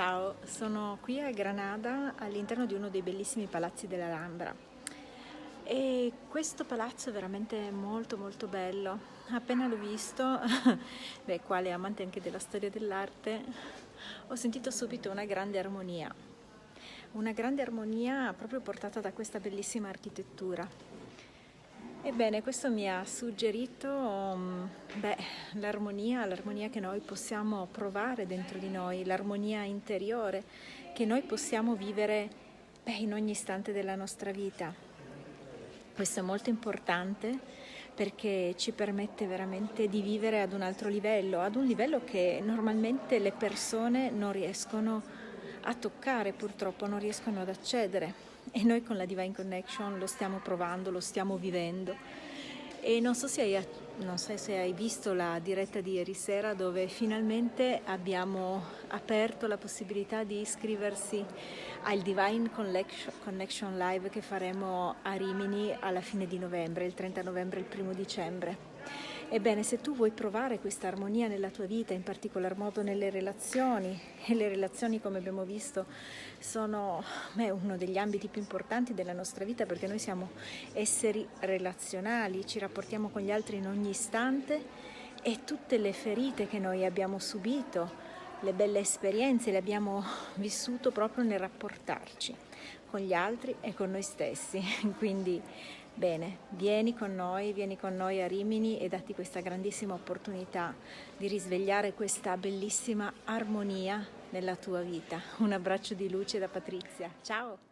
Ciao, sono qui a Granada all'interno di uno dei bellissimi palazzi dell'Alhambra e questo palazzo è veramente molto molto bello. Appena l'ho visto, beh, quale amante anche della storia dell'arte, ho sentito subito una grande armonia. Una grande armonia proprio portata da questa bellissima architettura. Ebbene, questo mi ha suggerito um, l'armonia, l'armonia che noi possiamo provare dentro di noi, l'armonia interiore che noi possiamo vivere beh, in ogni istante della nostra vita. Questo è molto importante perché ci permette veramente di vivere ad un altro livello, ad un livello che normalmente le persone non riescono a toccare, purtroppo non riescono ad accedere e noi con la Divine Connection lo stiamo provando, lo stiamo vivendo e non so se hai, non so se hai visto la diretta di ieri sera dove finalmente abbiamo aperto la possibilità di iscriversi al Divine Connection Live che faremo a Rimini alla fine di novembre, il 30 novembre e il primo dicembre. Ebbene, se tu vuoi provare questa armonia nella tua vita, in particolar modo nelle relazioni, e le relazioni come abbiamo visto sono beh, uno degli ambiti più importanti della nostra vita perché noi siamo esseri relazionali, ci rapportiamo con gli altri in ogni istante e tutte le ferite che noi abbiamo subito, le belle esperienze le abbiamo vissuto proprio nel rapportarci con gli altri e con noi stessi. Quindi Bene, vieni con noi, vieni con noi a Rimini e datti questa grandissima opportunità di risvegliare questa bellissima armonia nella tua vita. Un abbraccio di luce da Patrizia. Ciao!